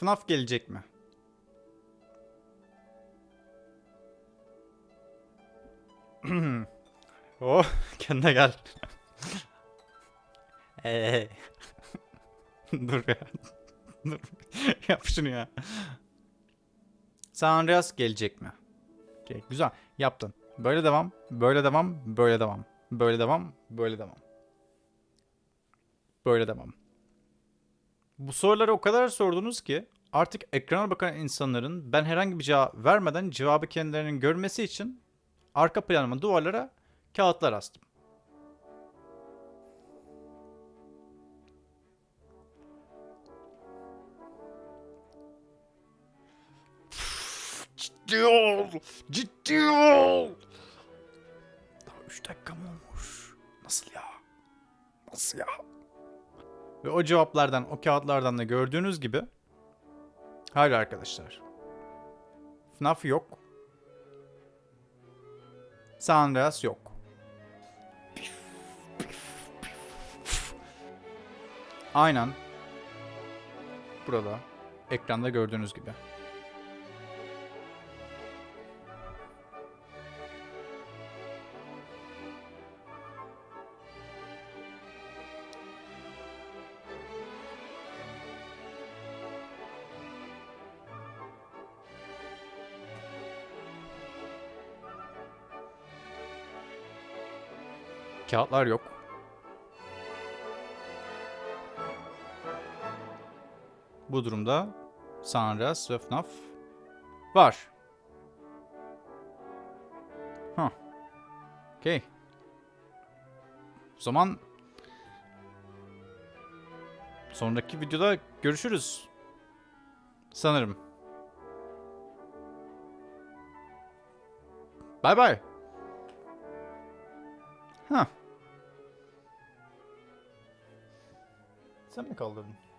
FNAF gelecek mi? oh, kendine gel. Eee. Dur ya. Dur. Yap şunu ya. San Andreas gelecek mi? Okey, güzel. Yaptın. Böyle devam, böyle devam, böyle devam. Böyle devam, böyle devam. Böyle devam. Bu soruları o kadar sordunuz ki artık ekrana bakan insanların ben herhangi bir cevap vermeden cevabı kendilerinin görmesi için arka planıma duvarlara kağıtlar astım. Ciddi ol! Ciddi ol! Daha 3 dakika mı olmuş? Nasıl ya? Nasıl ya? Ve o cevaplardan, o kağıtlardan da gördüğünüz gibi Hayır arkadaşlar. FNAF yok. San Andreas yok. Aynen. Burada. Ekranda gördüğünüz gibi. Kağıtlar yok. Bu durumda San Andreas ve FNAF var. Huh. Okey. O zaman sonraki videoda görüşürüz. Sanırım. Bye bye. Hah. something called a